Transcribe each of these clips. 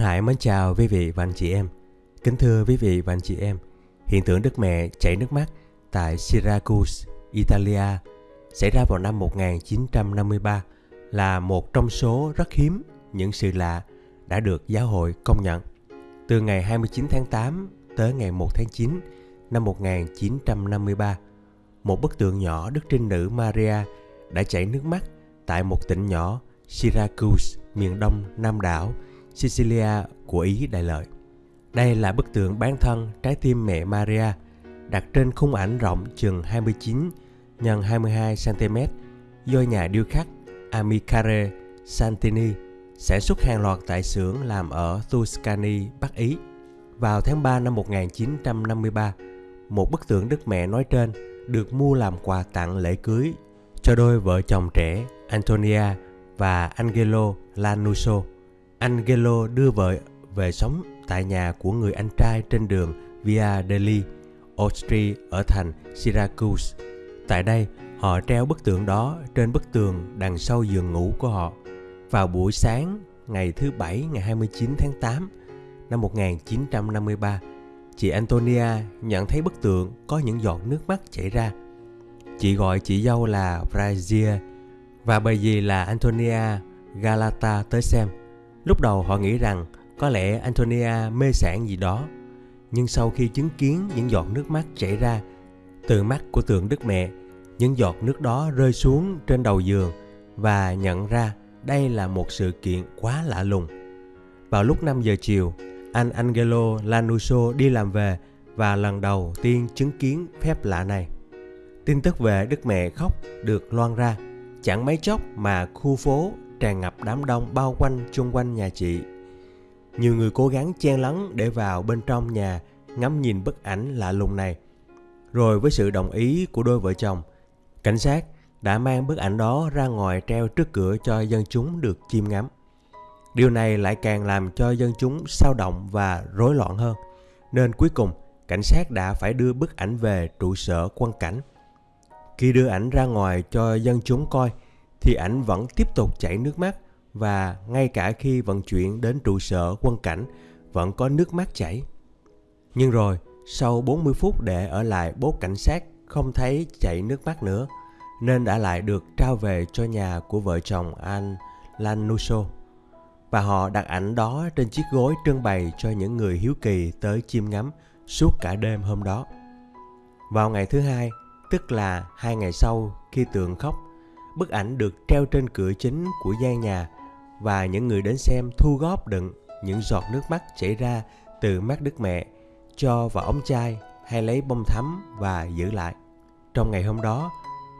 Đăng Hải mến chào quý vị và anh chị em. Kính thưa quý vị và anh chị em, hiện tượng Đức Mẹ chảy nước mắt tại Syracuse, Italia xảy ra vào năm 1953 là một trong số rất hiếm những sự lạ đã được giáo hội công nhận. Từ ngày 29 tháng 8 tới ngày 1 tháng 9 năm 1953, một bức tượng nhỏ Đức Trinh Nữ Maria đã chảy nước mắt tại một tỉnh nhỏ Syracuse, miền đông Nam đảo Sicilia của Ý Đại Lợi. Đây là bức tượng bán thân trái tim mẹ Maria đặt trên khung ảnh rộng chừng 29 x 22 cm do nhà điêu khắc Amicare Santini sản xuất hàng loạt tại xưởng làm ở Tuscany, Bắc Ý. Vào tháng 3 năm 1953, một bức tượng Đức Mẹ nói trên được mua làm quà tặng lễ cưới cho đôi vợ chồng trẻ Antonia và Angelo Lanuso. Angelo đưa vợ về sống tại nhà của người anh trai trên đường Via degli Ostri ở thành Syracuse. Tại đây, họ treo bức tượng đó trên bức tường đằng sau giường ngủ của họ. Vào buổi sáng ngày thứ Bảy ngày 29 tháng 8 năm 1953, chị Antonia nhận thấy bức tượng có những giọt nước mắt chảy ra. Chị gọi chị dâu là Brazia và bà dì là Antonia Galata tới xem. Lúc đầu họ nghĩ rằng có lẽ Antonia mê sảng gì đó. Nhưng sau khi chứng kiến những giọt nước mắt chảy ra từ mắt của tượng Đức Mẹ, những giọt nước đó rơi xuống trên đầu giường và nhận ra đây là một sự kiện quá lạ lùng. Vào lúc 5 giờ chiều, anh Angelo Lanuso đi làm về và lần đầu tiên chứng kiến phép lạ này. Tin tức về Đức Mẹ khóc được loan ra, chẳng mấy chốc mà khu phố tràn ngập đám đông bao quanh chung quanh nhà chị. Nhiều người cố gắng chen lấn để vào bên trong nhà ngắm nhìn bức ảnh lạ lùng này. Rồi với sự đồng ý của đôi vợ chồng, cảnh sát đã mang bức ảnh đó ra ngoài treo trước cửa cho dân chúng được chiêm ngắm. Điều này lại càng làm cho dân chúng sao động và rối loạn hơn. Nên cuối cùng, cảnh sát đã phải đưa bức ảnh về trụ sở quan cảnh. Khi đưa ảnh ra ngoài cho dân chúng coi, thì ảnh vẫn tiếp tục chảy nước mắt và ngay cả khi vận chuyển đến trụ sở quân cảnh vẫn có nước mắt chảy. Nhưng rồi, sau 40 phút để ở lại bốt cảnh sát không thấy chảy nước mắt nữa, nên đã lại được trao về cho nhà của vợ chồng anh Lanuso. Và họ đặt ảnh đó trên chiếc gối trưng bày cho những người hiếu kỳ tới chiêm ngắm suốt cả đêm hôm đó. Vào ngày thứ hai, tức là hai ngày sau khi tượng khóc, bức ảnh được treo trên cửa chính của gian nhà và những người đến xem thu góp đựng những giọt nước mắt chảy ra từ mắt Đức Mẹ cho vào ống chai hay lấy bông thắm và giữ lại. Trong ngày hôm đó,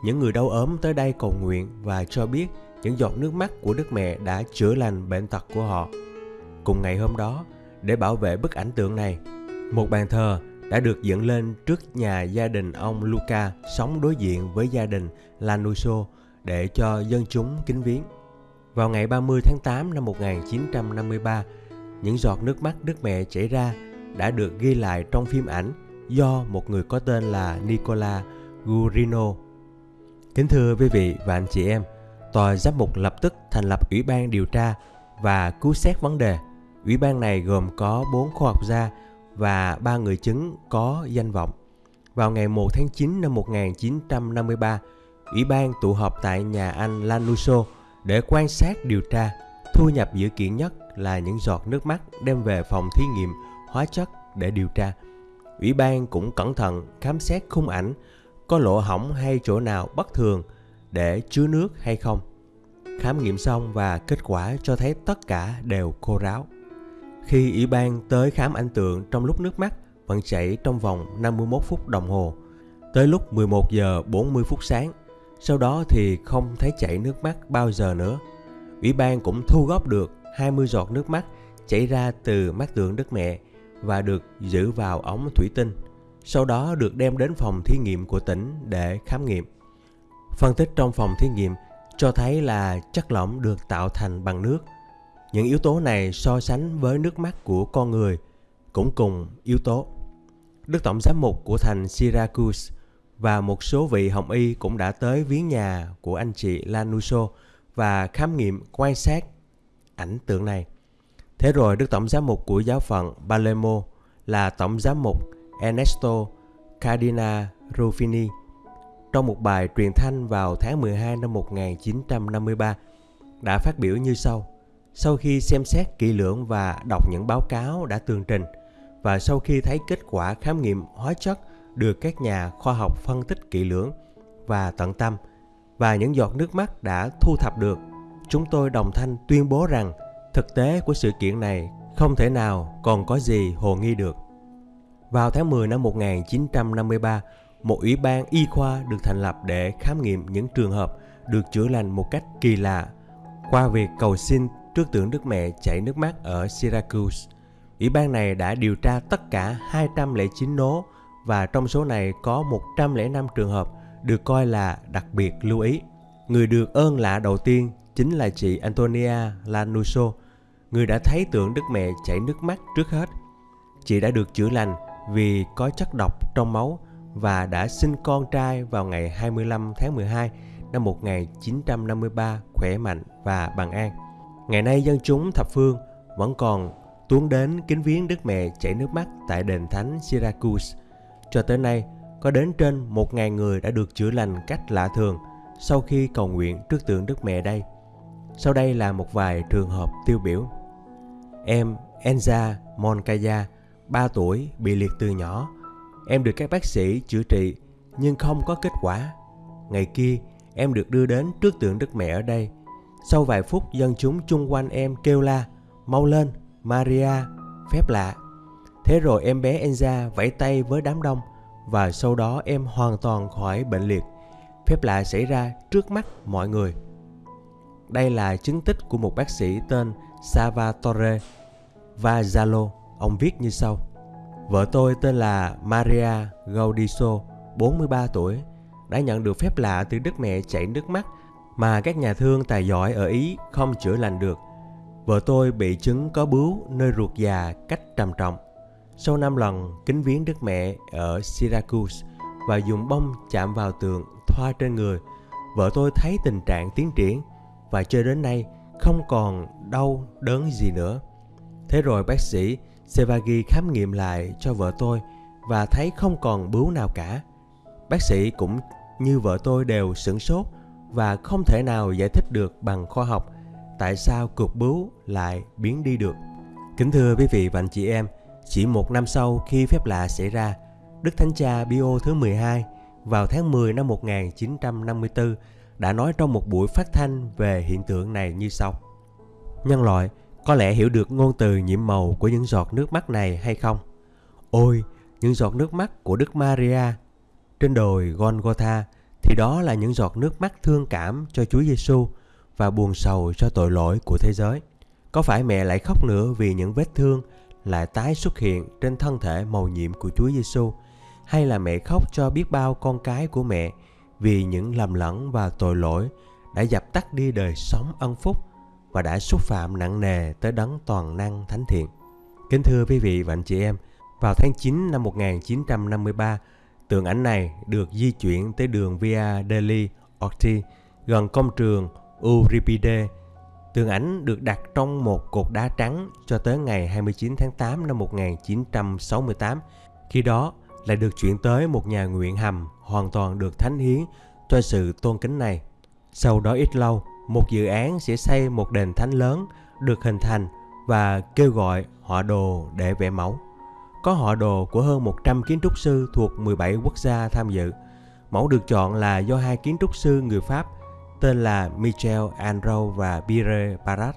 những người đau ốm tới đây cầu nguyện và cho biết những giọt nước mắt của Đức Mẹ đã chữa lành bệnh tật của họ. Cùng ngày hôm đó, để bảo vệ bức ảnh tượng này, một bàn thờ đã được dựng lên trước nhà gia đình ông Luca sống đối diện với gia đình Lanuso để cho dân chúng kính viếng. Vào ngày 30 tháng 8 năm 1953, những giọt nước mắt Đức Mẹ chảy ra đã được ghi lại trong phim ảnh do một người có tên là Nicola Gurino. Kính thưa quý vị và anh chị em, tòa giám mục lập tức thành lập ủy ban điều tra và cứu xét vấn đề. Ủy ban này gồm có 4 khoa học gia và ba người chứng có danh vọng. Vào ngày 1 tháng 9 năm 1953, Ủy ban tụ họp tại nhà anh Lanuso để quan sát điều tra. Thu nhập dữ kiện nhất là những giọt nước mắt đem về phòng thí nghiệm hóa chất để điều tra. Ủy ban cũng cẩn thận khám xét khung ảnh có lỗ hỏng hay chỗ nào bất thường để chứa nước hay không. Khám nghiệm xong và kết quả cho thấy tất cả đều khô ráo. Khi ủy ban tới khám ảnh tượng trong lúc nước mắt vẫn chảy trong vòng 51 phút đồng hồ, tới lúc 11 giờ 40 phút sáng, sau đó thì không thấy chảy nước mắt bao giờ nữa. Ủy ban cũng thu góp được 20 giọt nước mắt chảy ra từ mắt tượng đất Mẹ và được giữ vào ống thủy tinh. Sau đó được đem đến phòng thí nghiệm của tỉnh để khám nghiệm. Phân tích trong phòng thí nghiệm cho thấy là chất lỏng được tạo thành bằng nước. Những yếu tố này so sánh với nước mắt của con người cũng cùng yếu tố. Đức Tổng giám mục của thành Syracuse và một số vị hồng y cũng đã tới viếng nhà của anh chị Lanuso và khám nghiệm quan sát ảnh tượng này. Thế rồi Đức Tổng Giám mục của giáo phận Palermo là Tổng Giám mục Ernesto Cardina Ruffini trong một bài truyền thanh vào tháng 12 năm 1953 đã phát biểu như sau. Sau khi xem xét kỹ lưỡng và đọc những báo cáo đã tường trình và sau khi thấy kết quả khám nghiệm hóa chất được các nhà khoa học phân tích kỹ lưỡng và tận tâm và những giọt nước mắt đã thu thập được, chúng tôi đồng thanh tuyên bố rằng thực tế của sự kiện này không thể nào còn có gì hồ nghi được. Vào tháng 10 năm 1953, một ủy ban y khoa được thành lập để khám nghiệm những trường hợp được chữa lành một cách kỳ lạ qua việc cầu xin trước tượng Đức Mẹ chảy nước mắt ở Syracuse. Ủy ban này đã điều tra tất cả 209 nố và trong số này có 105 trường hợp được coi là đặc biệt lưu ý. Người được ơn lạ đầu tiên chính là chị Antonia Lanuso, người đã thấy tượng Đức Mẹ chảy nước mắt trước hết. Chị đã được chữa lành vì có chất độc trong máu và đã sinh con trai vào ngày 25 tháng 12 năm 1953 khỏe mạnh và bằng an. Ngày nay dân chúng thập phương vẫn còn tuôn đến kính viếng Đức Mẹ chảy nước mắt tại đền thánh Syracuse. Cho tới nay, có đến trên 1.000 người đã được chữa lành cách lạ thường sau khi cầu nguyện trước tượng Đức Mẹ đây. Sau đây là một vài trường hợp tiêu biểu. Em Enza Moncaya, 3 tuổi, bị liệt từ nhỏ. Em được các bác sĩ chữa trị nhưng không có kết quả. Ngày kia, em được đưa đến trước tượng Đức Mẹ ở đây. Sau vài phút, dân chúng chung quanh em kêu la, mau lên, Maria, phép lạ. Thế rồi em bé Enza vẫy tay với đám đông và sau đó em hoàn toàn khỏi bệnh liệt. Phép lạ xảy ra trước mắt mọi người. Đây là chứng tích của một bác sĩ tên Salvatore Vazzalo. Ông viết như sau. Vợ tôi tên là Maria Gaudiso, 43 tuổi, đã nhận được phép lạ từ Đức Mẹ chảy nước mắt mà các nhà thương tài giỏi ở Ý không chữa lành được. Vợ tôi bị chứng có bướu nơi ruột già cách trầm trọng. Sau 5 lần kính viếng Đức Mẹ ở Syracuse và dùng bông chạm vào tường thoa trên người, vợ tôi thấy tình trạng tiến triển và cho đến nay không còn đau đớn gì nữa. Thế rồi bác sĩ Sevagi khám nghiệm lại cho vợ tôi và thấy không còn bướu nào cả. Bác sĩ cũng như vợ tôi đều sửng sốt và không thể nào giải thích được bằng khoa học tại sao cục bướu lại biến đi được. Kính thưa quý vị và anh chị em, chỉ một năm sau khi phép lạ xảy ra, Đức Thánh Cha Pio thứ 12 vào tháng 10 năm 1954 đã nói trong một buổi phát thanh về hiện tượng này như sau. Nhân loại có lẽ hiểu được ngôn từ nhiễm màu của những giọt nước mắt này hay không? Ôi, những giọt nước mắt của Đức Maria trên đồi Golgotha thì đó là những giọt nước mắt thương cảm cho Chúa Giêsu và buồn sầu cho tội lỗi của thế giới. Có phải mẹ lại khóc nữa vì những vết thương lại tái xuất hiện trên thân thể màu nhiệm của Chúa Giêsu hay là mẹ khóc cho biết bao con cái của mẹ vì những lầm lẫn và tội lỗi đã dập tắt đi đời sống ân phúc và đã xúc phạm nặng nề tới đấng toàn năng thánh thiện. Kính thưa quý vị và anh chị em, vào tháng 9 năm 1953, tượng ảnh này được di chuyển tới đường Via degli Orti gần công trường Euripide. Tượng ảnh được đặt trong một cột đá trắng cho tới ngày 29 tháng 8 năm 1968. Khi đó lại được chuyển tới một nhà nguyện hầm hoàn toàn được thánh hiến cho sự tôn kính này. Sau đó ít lâu, một dự án sẽ xây một đền thánh lớn được hình thành và kêu gọi họ đồ để vẽ mẫu. Có họ đồ của hơn 100 kiến trúc sư thuộc 17 quốc gia tham dự. Mẫu được chọn là do hai kiến trúc sư người Pháp tên là Michel Andro và Pierre Barat.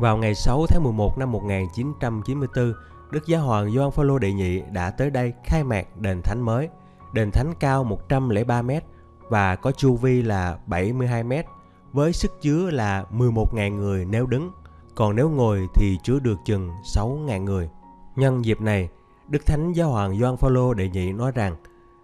Vào ngày 6 tháng 11 năm 1994, Đức Giáo hoàng Gioan Phaolô đệ nhị đã tới đây khai mạc đền thánh mới. Đền thánh cao 103 m và có chu vi là 72 m với sức chứa là 11.000 người nếu đứng, còn nếu ngồi thì chứa được chừng 6.000 người. Nhân dịp này, Đức Thánh Giáo hoàng Gioan Phaolô đệ nhị nói rằng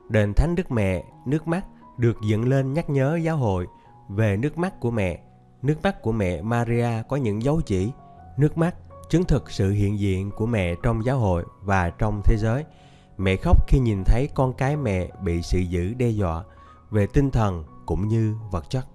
đền thánh Đức Mẹ nước mắt được dựng lên nhắc nhớ giáo hội về nước mắt của mẹ. Nước mắt của mẹ Maria có những dấu chỉ, nước mắt chứng thực sự hiện diện của mẹ trong giáo hội và trong thế giới. Mẹ khóc khi nhìn thấy con cái mẹ bị sự dữ đe dọa về tinh thần cũng như vật chất.